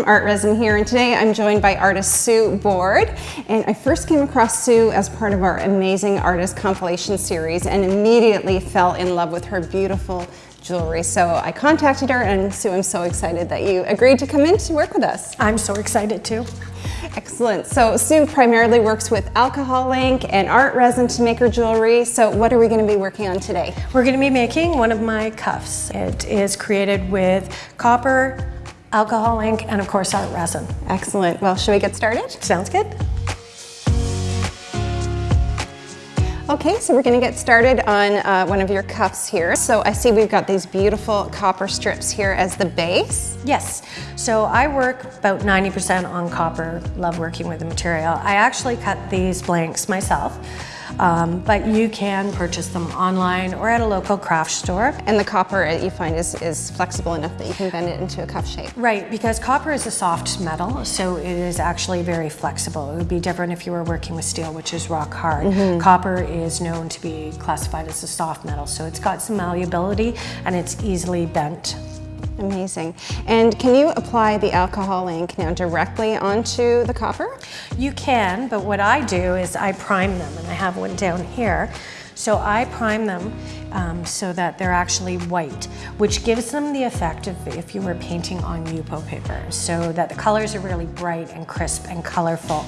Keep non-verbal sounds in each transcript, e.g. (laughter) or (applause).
from Art Resin here and today I'm joined by artist Sue Board and I first came across Sue as part of our amazing artist compilation series and immediately fell in love with her beautiful jewelry. So I contacted her and Sue, I'm so excited that you agreed to come in to work with us. I'm so excited too. Excellent. So Sue primarily works with alcohol ink and art resin to make her jewelry. So what are we going to be working on today? We're going to be making one of my cuffs. It is created with copper, alcohol ink, and of course our resin. Excellent. Well, should we get started? Sounds good. Okay, so we're gonna get started on uh, one of your cuffs here. So I see we've got these beautiful copper strips here as the base. Yes, so I work about 90% on copper, love working with the material. I actually cut these blanks myself. Um, but you can purchase them online or at a local craft store. And the copper you find is, is flexible enough that you can bend it into a cup shape. Right, because copper is a soft metal, so it is actually very flexible. It would be different if you were working with steel, which is rock hard. Mm -hmm. Copper is known to be classified as a soft metal, so it's got some malleability and it's easily bent Amazing. And can you apply the alcohol ink now directly onto the copper? You can, but what I do is I prime them, and I have one down here. So I prime them um, so that they're actually white, which gives them the effect of if you were painting on Yupo paper, so that the colors are really bright and crisp and colorful.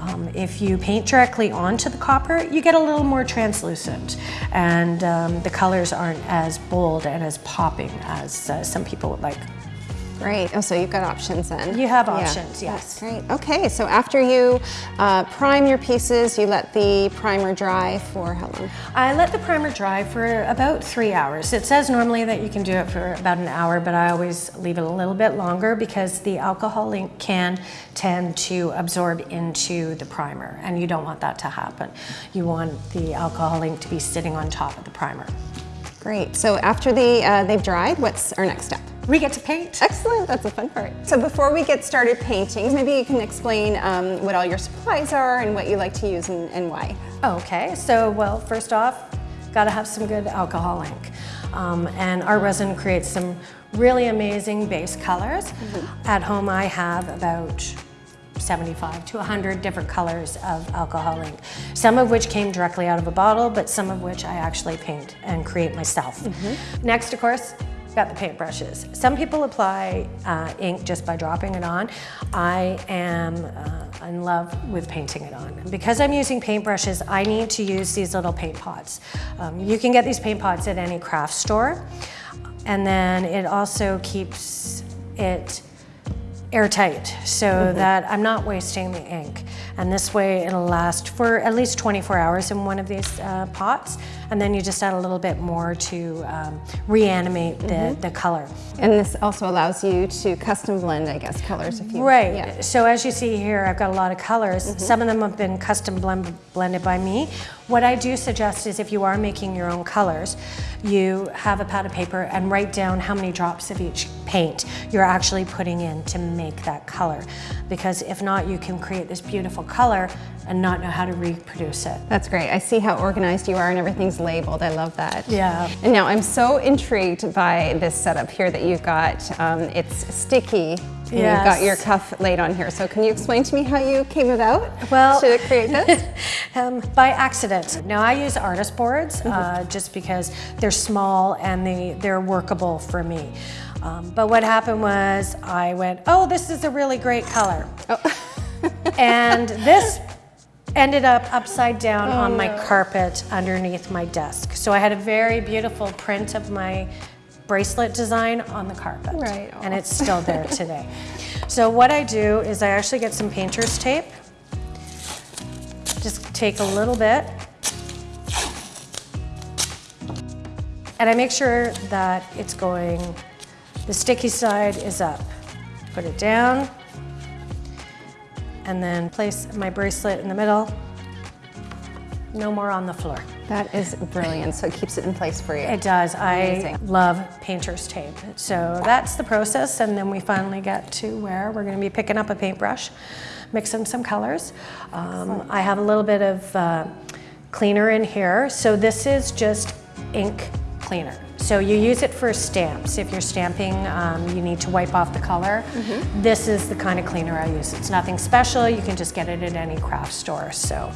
Um, if you paint directly onto the copper, you get a little more translucent, and um, the colors aren't as bold and as popping as uh, some people would like. Great. Oh, so you've got options then. You have options, yeah. yes. That's great. Okay, so after you uh, prime your pieces, you let the primer dry for how long? I let the primer dry for about three hours. It says normally that you can do it for about an hour, but I always leave it a little bit longer because the alcohol ink can tend to absorb into the primer, and you don't want that to happen. You want the alcohol ink to be sitting on top of the primer. Great. So after the, uh, they've dried, what's our next step? We get to paint. Excellent, that's a fun part. So before we get started painting, maybe you can explain um, what all your supplies are and what you like to use and, and why. Okay, so well, first off, gotta have some good alcohol ink. Um, and our resin creates some really amazing base colors. Mm -hmm. At home I have about 75 to 100 different colors of alcohol ink. Some of which came directly out of a bottle, but some of which I actually paint and create myself. Mm -hmm. Next, of course, got the paintbrushes. Some people apply uh, ink just by dropping it on. I am uh, in love with painting it on. Because I'm using paintbrushes, I need to use these little paint pots. Um, you can get these paint pots at any craft store. And then it also keeps it airtight so mm -hmm. that I'm not wasting the ink. And this way it'll last for at least 24 hours in one of these uh, pots and then you just add a little bit more to um, reanimate the, mm -hmm. the color. And this also allows you to custom blend, I guess, colors if you... Right. Yeah. So as you see here, I've got a lot of colors. Mm -hmm. Some of them have been custom blend, blended by me. What I do suggest is if you are making your own colors, you have a pad of paper and write down how many drops of each paint you're actually putting in to make that color. Because if not, you can create this beautiful color and not know how to reproduce it. That's great. I see how organized you are and everything's labeled. I love that. Yeah. And now I'm so intrigued by this setup here that you've got. Um, it's sticky and yes. you've got your cuff laid on here. So can you explain to me how you came about well, to create this? (laughs) um, by accident. Now I use artist boards mm -hmm. uh, just because they're small and they, they're workable for me. Um, but what happened was I went, oh, this is a really great color. Oh. (laughs) and this ended up upside down oh, on my no. carpet underneath my desk. So I had a very beautiful print of my bracelet design on the carpet. Right. And it's still there (laughs) today. So what I do is I actually get some painter's tape. Just take a little bit. And I make sure that it's going, the sticky side is up. Put it down, and then place my bracelet in the middle. No more on the floor. That is brilliant. So it keeps it in place for you. It does. Amazing. I love painter's tape. So that's the process. And then we finally get to where we're going to be picking up a paintbrush, mixing some colors. Um, I have a little bit of uh, cleaner in here. So this is just ink cleaner. So you use it for stamps. If you're stamping, um, you need to wipe off the color. This is the kind of cleaner I use. It's nothing special. You can just get it at any craft store. So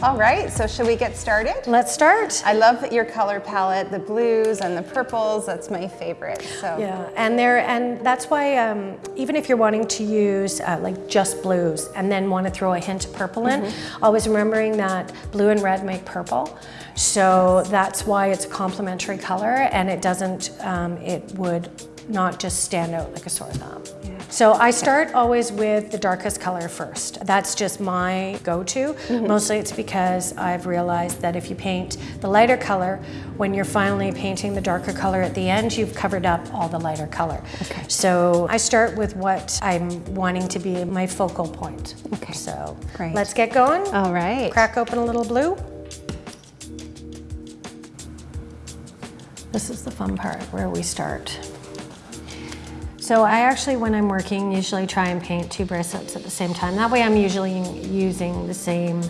All right, so should we get started? let's start. I love your color palette, the blues and the purples. That's my favorite. So Yeah, and there, and that's why um, even if you're wanting to use uh, like just blues and then want to throw a hint of purple in, always remembering that blue and red make purple. So that's why it's a complementary color, and it doesn't, um, it would not just stand out like a sore thumb. So I start always with the darkest color first. That's just my go-to. Mm-hmm. Mostly it's because I've realized that if you paint the lighter color, when you're finally painting the darker color at the end, you've covered up all the lighter color. Okay. So I start with what I'm wanting to be my focal point. Okay. So Great. let's get going. All right. Crack open a little blue. This is the fun part where we start. So I actually, when I'm working, usually try and paint two bracelets at the same time. That way I'm usually using the same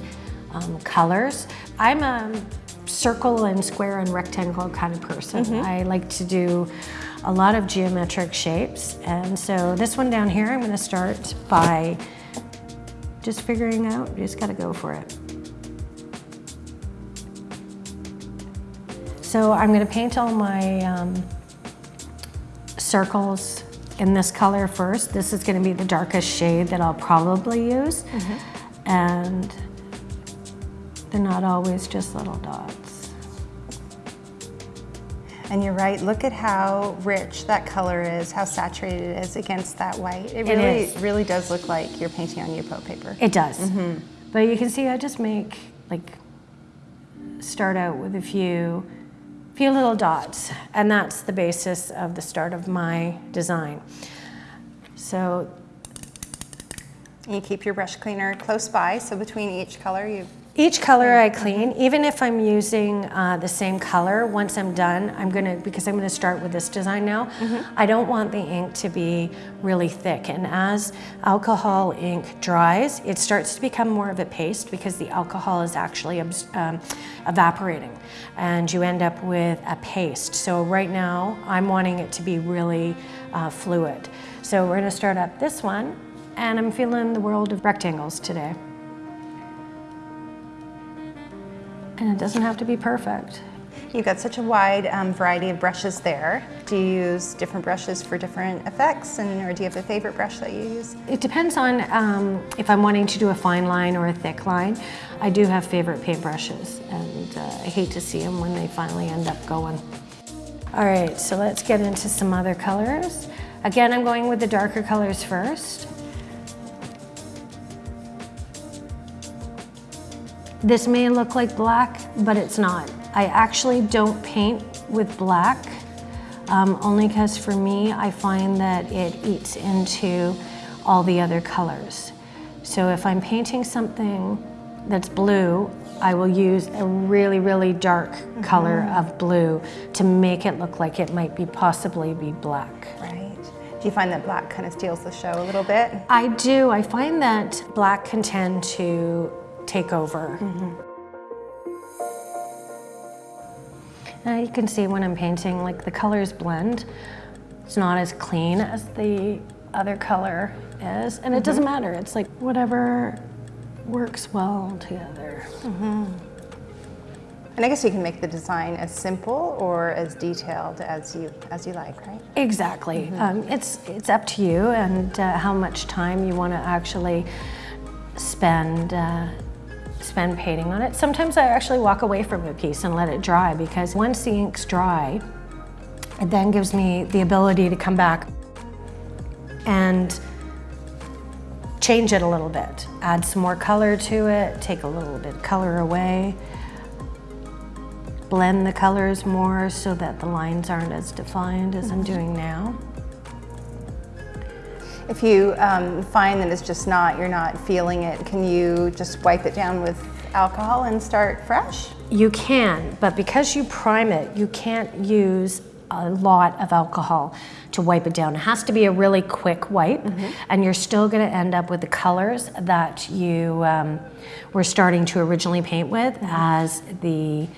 um, colors. I'm a circle and square and rectangle kind of person. I like to do a lot of geometric shapes. And so this one down here, I'm gonna start by just figuring out, you just gotta go for it. So I'm gonna paint all my um, circles in this color first. This is gonna be the darkest shade that I'll probably use. Mm-hmm. And they're not always just little dots. And you're right, look at how rich that color is, how saturated it is against that white. It It really, is. really does look like you're painting on Yupo paper. It does. Mm-hmm. But you can see I just make, like, start out with a few, few little dots. And that's the basis of the start of my design. So you keep your brush cleaner close by, so between each color you Each color I clean, even if I'm using uh, the same color, once I'm done, I'm gonna, because I'm gonna start with this design now, I don't want the ink to be really thick. And as alcohol ink dries, it starts to become more of a paste because the alcohol is actually um, evaporating. And you end up with a paste. So right now, I'm wanting it to be really uh, fluid. So we're gonna start up this one, and I'm feeling the world of rectangles today. And it doesn't have to be perfect. You've got such a wide um, variety of brushes there. Do you use different brushes for different effects, and or do you have a favorite brush that you use? It depends on um, if I'm wanting to do a fine line or a thick line. I do have favorite paintbrushes, and uh, I hate to see them when they finally end up going. All right, so let's get into some other colors. Again, I'm going with the darker colors first. This may look like black, but it's not. I actually don't paint with black, um, only because for me, I find that it eats into all the other colors. So if I'm painting something that's blue, I will use a really, really dark color of blue to make it look like it might be possibly be black. Right. Do you find that black kind of steals the show a little bit? I do. I find that black can tend to take over. Now you can see when I'm painting, like the colors blend. It's not as clean as the other color is, and it doesn't matter. It's like whatever works well together. And I guess you can make the design as simple or as detailed as you as you like, right? Exactly. Um, it's it's up to you and uh, how much time you want to actually spend uh, spend painting on it. Sometimes I actually walk away from a piece and let it dry because once the ink's dry, it then gives me the ability to come back and change it a little bit, add some more color to it, take a little bit of color away blend the colors more so that the lines aren't as defined as I'm doing now. If you um, find that it's just not, you're not feeling it, can you just wipe it down with alcohol and start fresh? You can, but because you prime it, you can't use a lot of alcohol to wipe it down. It has to be a really quick wipe, and you're still going to end up with the colors that you um, were starting to originally paint with as the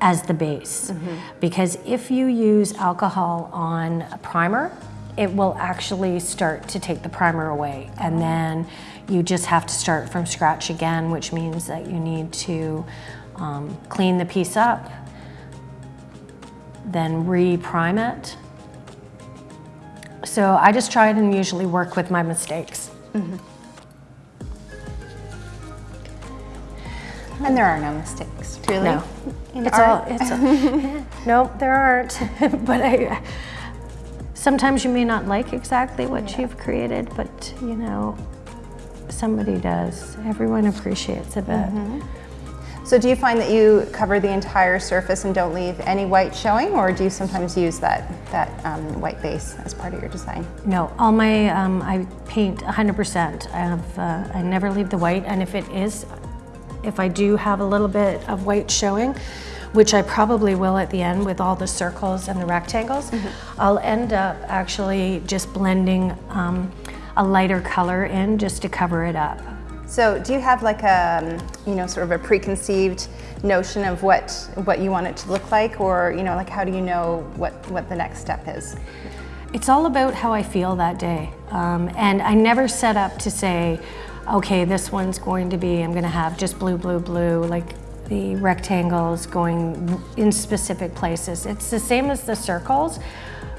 as the base. Because if you use alcohol on a primer, it will actually start to take the primer away. And then you just have to start from scratch again, which means that you need to um, clean the piece up, then re-prime it. So I just try and usually work with my mistakes. And there are no mistakes, really. No, it's all, it's, all- no, there aren't. (laughs) But I, sometimes you may not like exactly what you've created, but you know, somebody does. Everyone appreciates a bit. So do you find that you cover the entire surface and don't leave any white showing, or do you sometimes use that, that um, white base as part of your design? No, all my, um, I paint 100%. I have, uh, I never leave the white, and if it is, if I do have a little bit of white showing, which I probably will at the end with all the circles and the rectangles, I'll end up actually just blending um, a lighter color in just to cover it up. So do you have like a, um, you know, sort of a preconceived notion of what, what you want it to look like, or, you know, like how do you know what, what the next step is? It's all about how I feel that day. Um, and I never set up to say, okay, this one's going to be, I'm going to have just blue, blue, blue, like the rectangles going in specific places. It's the same as the circles.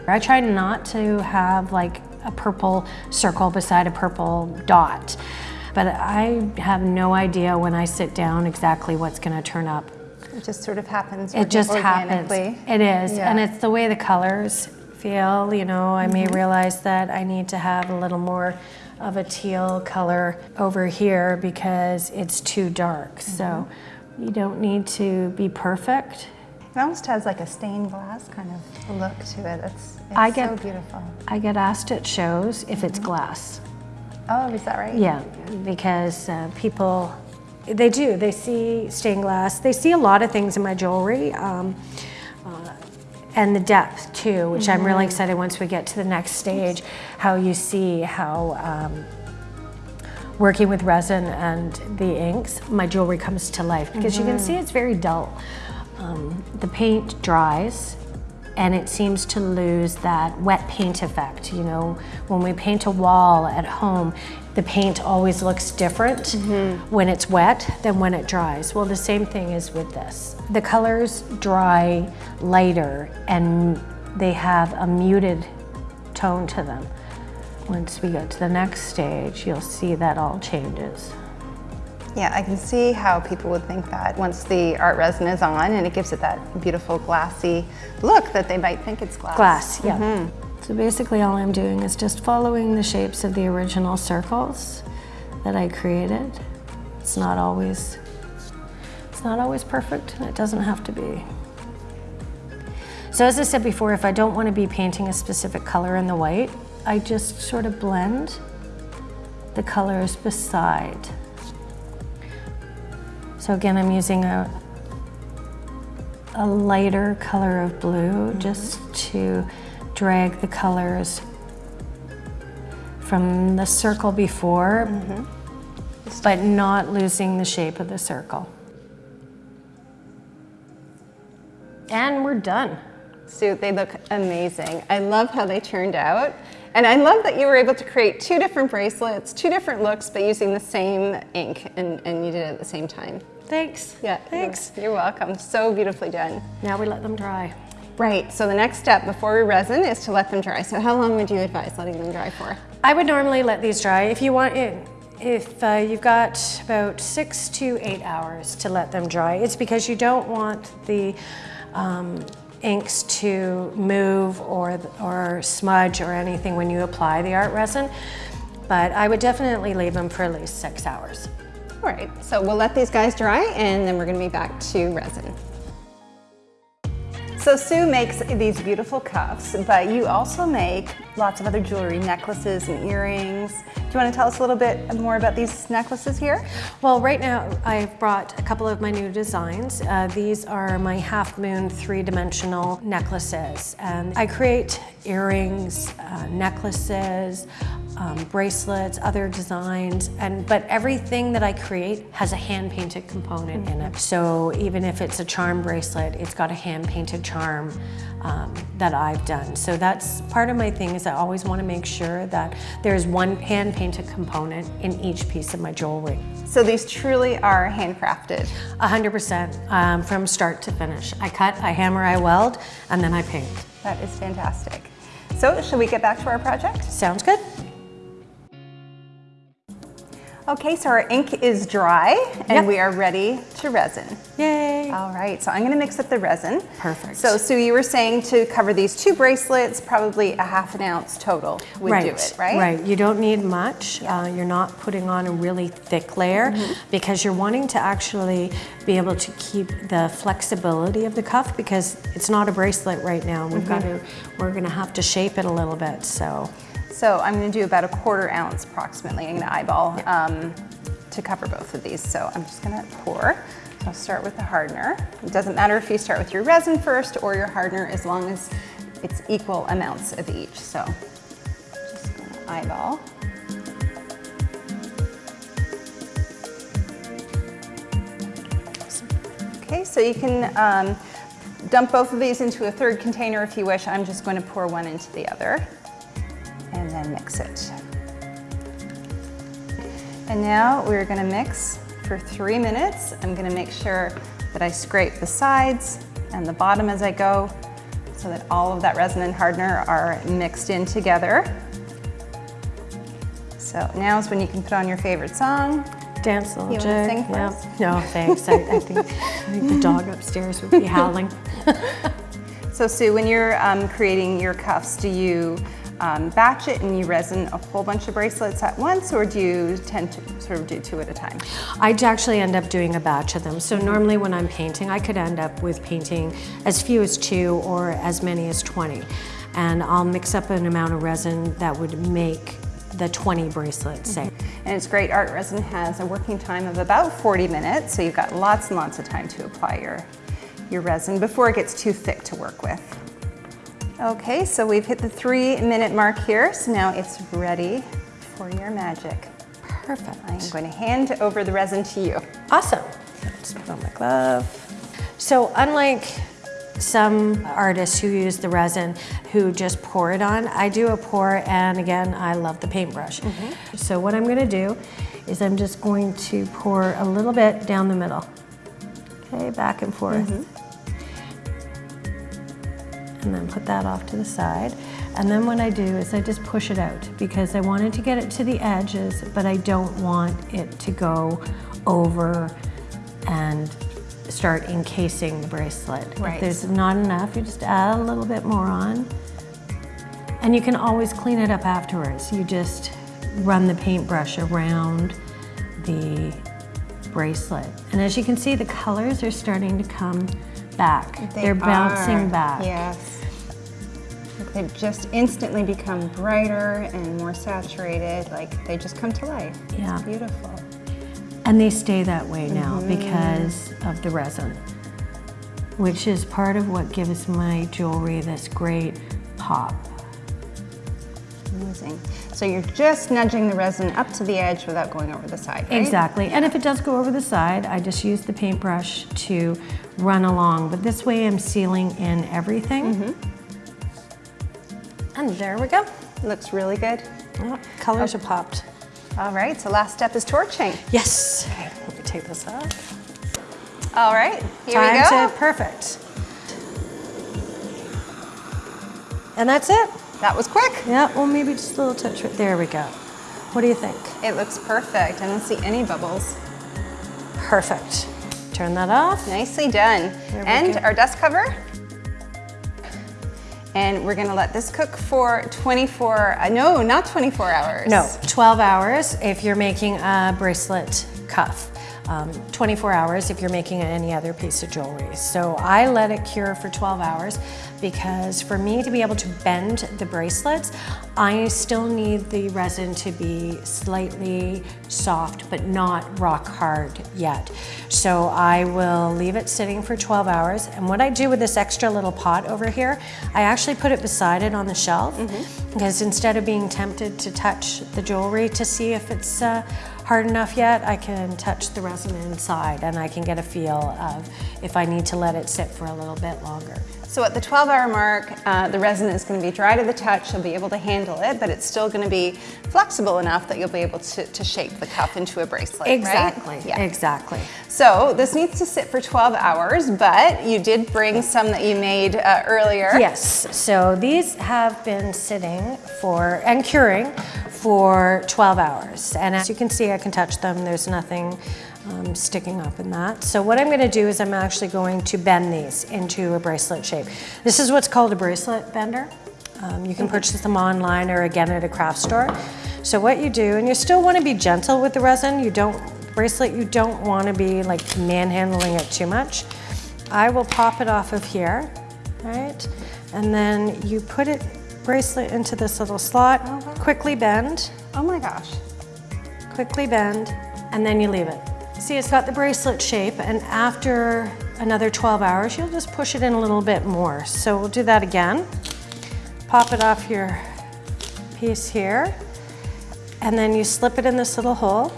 I try not to have like a purple circle beside a purple dot. But I have no idea when I sit down exactly what's going to turn up. It just sort of happens It just happens. It is, Yeah. and it's the way the colors feel. You know, I may mm-hmm. realize that I need to have a little more of a teal color over here because it's too dark. So mm-hmm. You don't need to be perfect. It almost has like a stained glass kind of look to it. It's, it's I get- so beautiful. I get asked at shows if it's glass. Oh, is that right? Yeah, because uh, people, they do. They see stained glass. They see a lot of things in my jewelry, um, uh, and the depth too, which I'm really excited once we get to the next stage. How you see how um, working with resin and the inks, my jewelry comes to life because you can see it's very dull. Um, the paint dries and it seems to lose that wet paint effect. You know, when we paint a wall at home, the paint always looks different when it's wet than when it dries. Well, the same thing is with this. The colors dry lighter and they have a muted tone to them. Once we get to the next stage, you'll see that all changes. Yeah, I can see how people would think that once the art resin is on and it gives it that beautiful glassy look that they might think it's glass. Glass, yeah. Mm-hmm. So basically all I'm doing is just following the shapes of the original circles that I created. It's not always, it's not always perfect, and it doesn't have to be. So as I said before, if I don't want to be painting a specific color in the white, I just sort of blend the colors beside. So again, I'm using a, a lighter color of blue mm-hmm. just to drag the colors from the circle before, mm-hmm. but not losing the shape of the circle. And we're done. Sue, they look amazing. I love how they turned out. And I love that you were able to create two different bracelets, two different looks, but using the same ink and, and you did it at the same time. Thanks. Yeah, Thanks. You're, you're welcome. So beautifully done. Now we let them dry. Right, so the next step before we resin is to let them dry. So how long would you advise letting them dry for? I would normally let these dry. If you want it, if uh, you've got about six to eight hours to let them dry, it's because you don't want the um, inks to move or, or smudge or anything when you apply the art resin. But I would definitely leave them for at least six hours. All right, so we'll let these guys dry and then we're gonna be back to resin. So Sue makes these beautiful cuffs, but you also make lots of other jewelry, necklaces and earrings. Do you want to tell us a little bit more about these necklaces here? Well, right now I've brought a couple of my new designs. Uh, these are my half moon three-dimensional necklaces. And I create earrings, uh, necklaces, um, bracelets, other designs, and but everything that I create has a hand-painted component in it. So even if it's a charm bracelet, it's got a hand-painted charm um, that I've done. So that's part of my thing is I always want to make sure that there's one hand-painted component in each piece of my jewelry. So these truly are handcrafted. 100% um, from start to finish. I cut, I hammer, I weld, and then I paint. That is fantastic. So shall we get back to our project? Sounds good? Okay, so our ink is dry and Yep. we are ready to resin. Yay! All right, so I'm gonna mix up the resin. Perfect. So Sue, you were saying to cover these two bracelets, probably a half an ounce total would do it, right? Right. You don't need much. Uh, you're not putting on a really thick layer Mm-hmm. because you're wanting to actually be able to keep the flexibility of the cuff because it's not a bracelet right now. We've got Mm-hmm. to. We're going to have to shape it a little bit. So. So I'm gonna do about a quarter ounce approximately. I'm gonna eyeball um, to cover both of these. So I'm just gonna pour. I'll start with the hardener. It doesn't matter if you start with your resin first or your hardener as long as it's equal amounts of each. So just gonna eyeball. Okay, so you can um, dump both of these into a third container if you wish. I'm just going to pour one into the other and then mix it. And now we're going to mix for three minutes. I'm going to make sure that I scrape the sides and the bottom as I go so that all of that resin and hardener are mixed in together. So now is when you can put on your favorite song. Dance little You jig. sing for? No, thanks. I, I, think, I think the dog upstairs would be howling. (laughs) So Sue, when you're um, creating your cuffs, do you um, batch it and you resin a whole bunch of bracelets at once or do you tend to sort of do two at a time? I'd actually end up doing a batch of them. So normally when I'm painting, I could end up with painting as few as two or as many as 20. And I'll mix up an amount of resin that would make the 20 bracelets, say. And it's great, art resin has a working time of about 40 minutes, so you've got lots and lots of time to apply your, your resin before it gets too thick to work with. Okay, so we've hit the three minute mark here, so now it's ready for your magic. Perfect. I'm going to hand over the resin to you. Awesome. Let's put on my glove. So unlike some artists who use the resin who just pour it on, I do a pour and again, I love the paintbrush. Mm-hmm. So what I'm gonna do is I'm just going to pour a little bit down the middle. Okay, back and forth. Mm-hmm. And then put that off to the side. And then what I do is I just push it out because I wanted to get it to the edges, but I don't want it to go over and start encasing the bracelet. Right. If there's not enough, you just add a little bit more on. And you can always clean it up afterwards. You just run the paintbrush around the bracelet. And as you can see, the colors are starting to come back. They're bouncing back. Yes. They just instantly become brighter and more saturated, like they just come to life. Yeah. It's beautiful. And they stay that way now mm-hmm. because of the resin, which is part of what gives my jewelry this great pop. So you're just nudging the resin up to the edge without going over the side, right? Exactly. And if it does go over the side, I just use the paintbrush to run along. But this way I'm sealing in everything. Mm-hmm. And there we go. Looks really good. Yep, colors oh. are popped. All right, so last step is torching. Yes. Okay, let me take this off. All right, here Time we go. to perfect. And that's it. That was quick. Yeah, well, maybe just a little touch right there. We go. What do you think? It looks perfect. I don't see any bubbles. Perfect. Turn that off. Nicely done. And go. our dust cover. And we're gonna let this cook for 24, uh, no, not 24 hours. No, 12 hours if you're making a bracelet cuff. Um, 24 hours if you're making any other piece of jewelry. So I let it cure for 12 hours because for me to be able to bend the bracelets, I still need the resin to be slightly soft but not rock hard yet. So I will leave it sitting for 12 hours and what I do with this extra little pot over here, I actually put it beside it on the shelf mm -hmm. because instead of being tempted to touch the jewelry to see if it's uh, hard enough yet, I can touch the resin inside and I can get a feel of if I need to let it sit for a little bit longer. So at the 12 hour mark, uh, the resin is going to be dry to the touch, you'll be able to handle it, but it's still going to be flexible enough that you'll be able to, to shape the cuff into a bracelet, Exactly, right? yeah. exactly. So this needs to sit for 12 hours, but you did bring some that you made uh, earlier. Yes, so these have been sitting for, and curing for 12 hours. And as you can see, I can touch them. There's nothing um, sticking up in that. So what I'm gonna do is I'm actually going to bend these into a bracelet shape. This is what's called a bracelet bender. Um, you can purchase them online or again at a craft store. So what you do, and you still wanna be gentle with the resin, you don't, bracelet, you don't wanna be like manhandling it too much. I will pop it off of here, right? And then you put it bracelet into this little slot, oh, quickly bend. Oh my gosh. Quickly bend, and then you leave it. See, it's got the bracelet shape, and after another 12 hours, you'll just push it in a little bit more. So we'll do that again. Pop it off your piece here, and then you slip it in this little hole,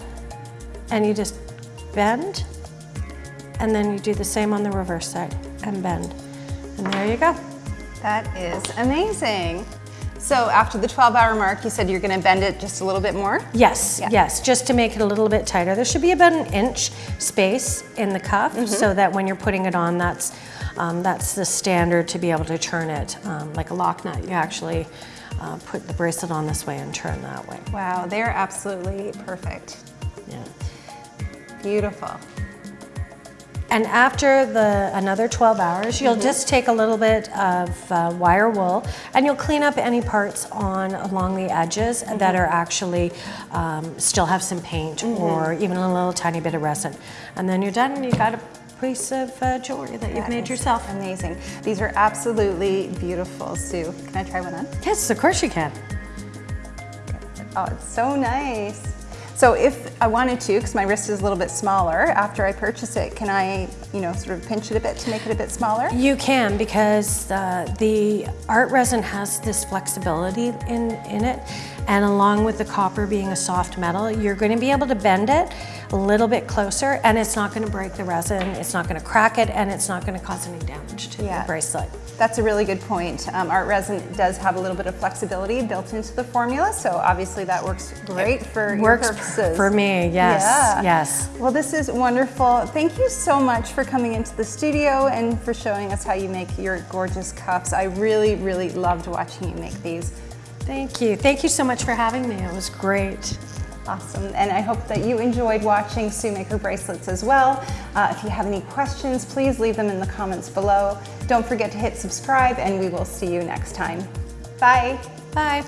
and you just bend, and then you do the same on the reverse side, and bend. And there you go. That is amazing. So after the 12 hour mark, you said you're gonna bend it just a little bit more? Yes, yeah. yes, just to make it a little bit tighter. There should be about an inch space in the cuff mm -hmm. so that when you're putting it on, that's, um, that's the standard to be able to turn it um, like a lock nut. You actually uh, put the bracelet on this way and turn that way. Wow, they're absolutely perfect. Yeah. Beautiful. And after the another 12 hours, you'll mm -hmm. just take a little bit of uh, wire wool and you'll clean up any parts on along the edges mm -hmm. that are actually um, still have some paint mm -hmm. or even a little tiny bit of resin. And then you're done and you got a piece of uh, jewelry that you've made yourself. Amazing. These are absolutely beautiful, Sue. Can I try one on? Yes, of course you can. Oh, it's so nice. So if I wanted to, because my wrist is a little bit smaller, after I purchase it, can I, you know, sort of pinch it a bit to make it a bit smaller? You can because uh, the art resin has this flexibility in, in it. And along with the copper being a soft metal, you're going to be able to bend it a little bit closer and it's not going to break the resin, it's not going to crack it, and it's not going to cause any damage to yeah. the bracelet. That's a really good point. Um, art resin does have a little bit of flexibility built into the formula, so obviously that works great for works your purposes. For me, yes, yeah. yes. Well, this is wonderful. Thank you so much for coming into the studio and for showing us how you make your gorgeous cups. I really, really loved watching you make these. Thank you. Thank you so much for having me. It was great. Awesome, and I hope that you enjoyed watching Sue bracelets as well. Uh, if you have any questions, please leave them in the comments below. Don't forget to hit subscribe, and we will see you next time. Bye. Bye.